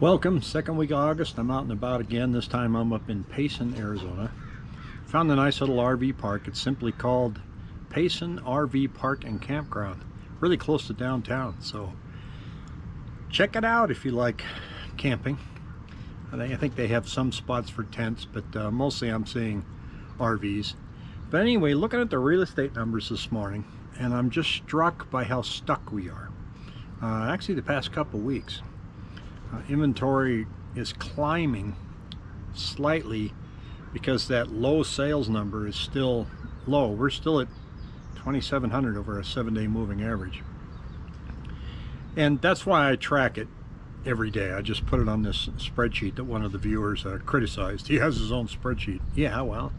Welcome, second week of August. I'm out and about again. This time I'm up in Payson, Arizona. Found a nice little RV park. It's simply called Payson RV Park and Campground. Really close to downtown, so check it out if you like camping. I think they have some spots for tents, but uh, mostly I'm seeing RVs. But anyway, looking at the real estate numbers this morning, and I'm just struck by how stuck we are. Uh, actually, the past couple weeks uh, inventory is climbing slightly because that low sales number is still low. We're still at 2,700 over a seven-day moving average. And that's why I track it every day. I just put it on this spreadsheet that one of the viewers uh, criticized. He has his own spreadsheet. Yeah, well,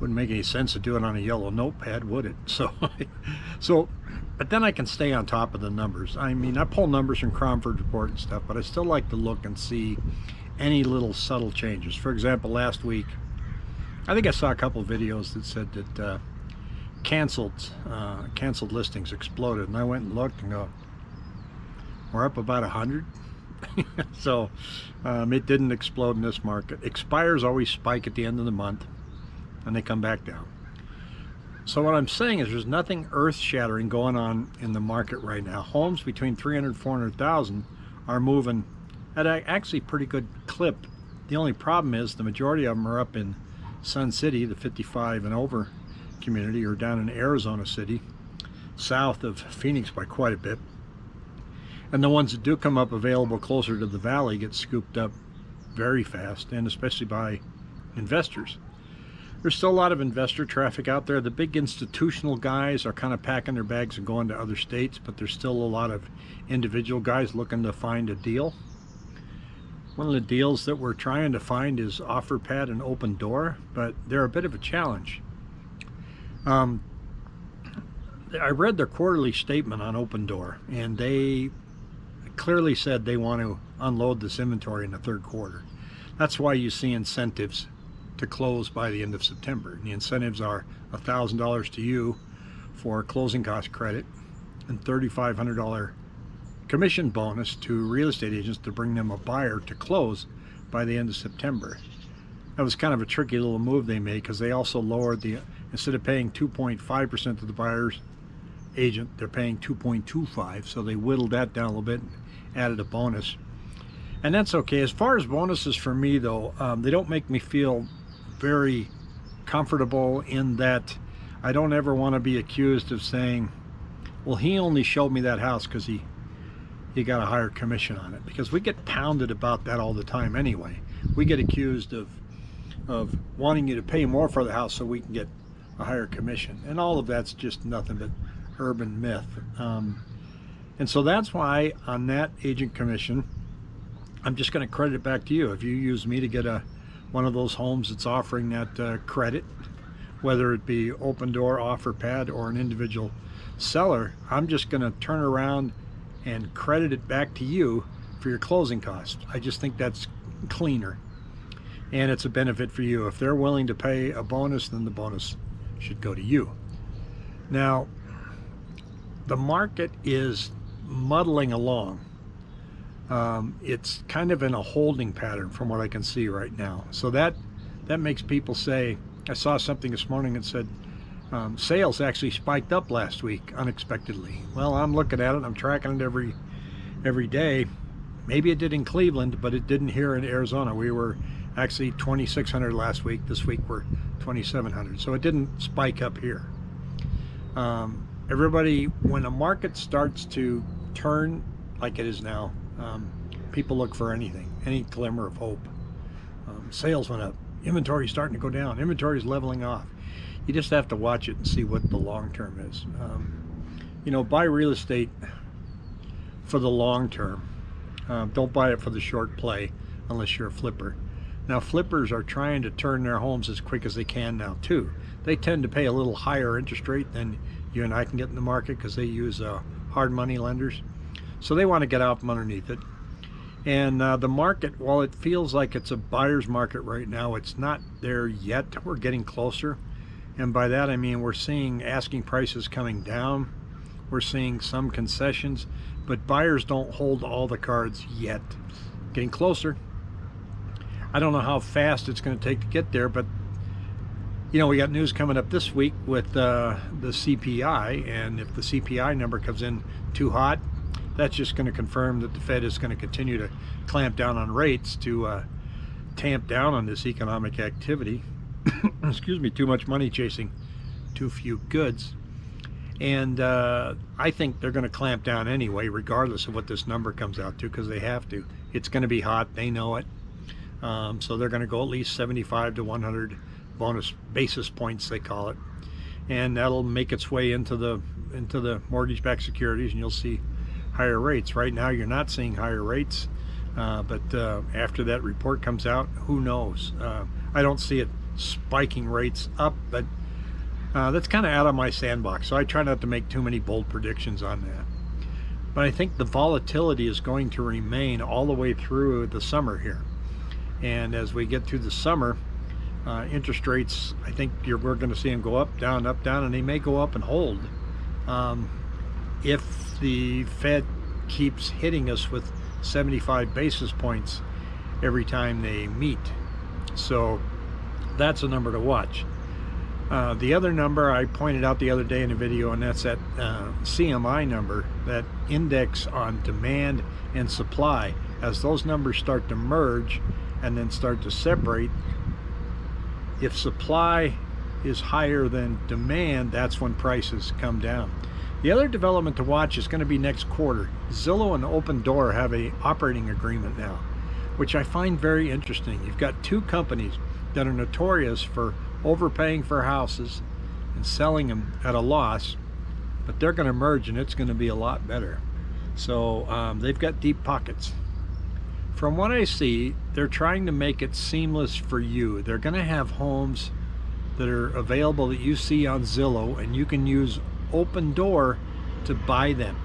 wouldn't make any sense to do it on a yellow notepad, would it? So, so but then I can stay on top of the numbers. I mean, I pull numbers from Cromford Report and stuff, but I still like to look and see any little subtle changes. For example, last week, I think I saw a couple videos that said that uh, canceled uh, canceled listings exploded, and I went and looked and go, we're up about a hundred. so um, it didn't explode in this market. Expires always spike at the end of the month, and they come back down. So what I'm saying is there's nothing earth-shattering going on in the market right now. Homes between 300 and 400,000 are moving at a actually pretty good clip. The only problem is the majority of them are up in Sun City, the 55 and over community, or down in Arizona City, south of Phoenix by quite a bit. And the ones that do come up available closer to the valley get scooped up very fast, and especially by investors. There's still a lot of investor traffic out there. The big institutional guys are kind of packing their bags and going to other states, but there's still a lot of individual guys looking to find a deal. One of the deals that we're trying to find is OfferPad and Opendoor, but they're a bit of a challenge. Um, I read their quarterly statement on Opendoor, and they clearly said they want to unload this inventory in the third quarter. That's why you see incentives to close by the end of September. And the incentives are $1,000 to you for closing cost credit and $3,500 commission bonus to real estate agents to bring them a buyer to close by the end of September. That was kind of a tricky little move they made because they also lowered the, instead of paying 2.5% to the buyer's agent, they're paying 2.25. So they whittled that down a little bit and added a bonus. And that's okay. As far as bonuses for me though, um, they don't make me feel very comfortable in that I don't ever want to be accused of saying, well, he only showed me that house because he he got a higher commission on it because we get pounded about that all the time anyway. We get accused of of wanting you to pay more for the house so we can get a higher commission. And all of that's just nothing but urban myth. Um, and so that's why on that agent commission, I'm just going to credit it back to you. If you use me to get a one of those homes that's offering that uh, credit, whether it be Opendoor, offer pad, or an individual seller, I'm just going to turn around and credit it back to you for your closing costs. I just think that's cleaner and it's a benefit for you. If they're willing to pay a bonus, then the bonus should go to you. Now, the market is muddling along um, it's kind of in a holding pattern from what I can see right now. So that that makes people say, I saw something this morning that said um, sales actually spiked up last week unexpectedly. Well, I'm looking at it, I'm tracking it every every day. Maybe it did in Cleveland, but it didn't here in Arizona. We were actually 2,600 last week. This week we're 2,700. So it didn't spike up here. Um, everybody, when a market starts to turn like it is now, um, people look for anything, any glimmer of hope. Um, sales went up. Inventory starting to go down. Inventory is leveling off. You just have to watch it and see what the long term is. Um, you know, buy real estate for the long term. Um, don't buy it for the short play unless you're a flipper. Now, flippers are trying to turn their homes as quick as they can now, too. They tend to pay a little higher interest rate than you and I can get in the market because they use uh, hard money lenders. So they want to get out from underneath it. And uh, the market, while it feels like it's a buyer's market right now, it's not there yet. We're getting closer. And by that I mean we're seeing asking prices coming down. We're seeing some concessions, but buyers don't hold all the cards yet. getting closer. I don't know how fast it's going to take to get there, but you know, we got news coming up this week with uh, the CPI, and if the CPI number comes in too hot, that's just going to confirm that the Fed is going to continue to clamp down on rates to uh, tamp down on this economic activity. Excuse me, too much money chasing too few goods. And uh, I think they're going to clamp down anyway, regardless of what this number comes out to, because they have to. It's going to be hot. They know it. Um, so they're going to go at least 75 to 100 bonus basis points they call it and that'll make its way into the into the mortgage-backed securities and you'll see higher rates. Right now you're not seeing higher rates uh, but uh, after that report comes out who knows? Uh, I don't see it spiking rates up but uh, that's kind of out of my sandbox so I try not to make too many bold predictions on that. But I think the volatility is going to remain all the way through the summer here. And as we get through the summer uh, interest rates, I think you're, we're going to see them go up, down, up, down, and they may go up and hold. Um, if the Fed keeps hitting us with 75 basis points every time they meet. So that's a number to watch. Uh, the other number I pointed out the other day in a video, and that's that uh, CMI number, that index on demand and supply. As those numbers start to merge and then start to separate, if supply is higher than demand, that's when prices come down. The other development to watch is going to be next quarter. Zillow and Opendoor have a operating agreement now, which I find very interesting. You've got two companies that are notorious for overpaying for houses and selling them at a loss, but they're going to merge and it's going to be a lot better. So um, they've got deep pockets. From what I see, they're trying to make it seamless for you. They're going to have homes that are available that you see on Zillow and you can use Opendoor to buy them.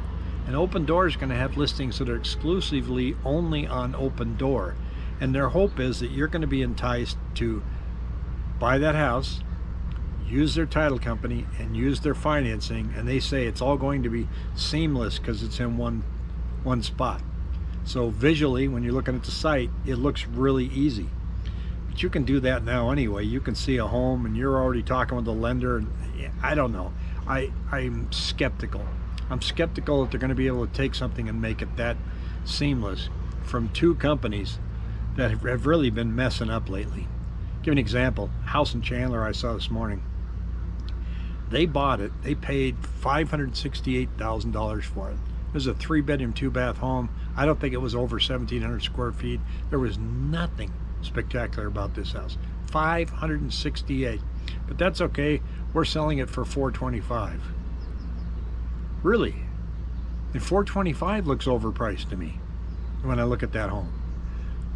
And Opendoor is going to have listings that are exclusively only on Opendoor. And their hope is that you're going to be enticed to buy that house, use their title company, and use their financing. And they say it's all going to be seamless because it's in one, one spot. So visually, when you're looking at the site, it looks really easy. But you can do that now anyway. You can see a home and you're already talking with the lender. And I don't know. I, I'm skeptical. I'm skeptical that they're going to be able to take something and make it that seamless from two companies that have really been messing up lately. Give an example. House and Chandler I saw this morning. They bought it. They paid $568,000 for it. It was a three bedroom, two bath home. I don't think it was over 1,700 square feet. There was nothing spectacular about this house. 568. But that's okay. We're selling it for 425. Really? And 425 looks overpriced to me when I look at that home.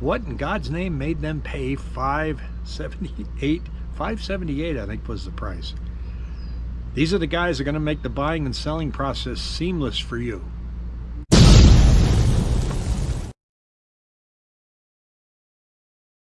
What in God's name made them pay 578? 578 I think was the price. These are the guys that are going to make the buying and selling process seamless for you.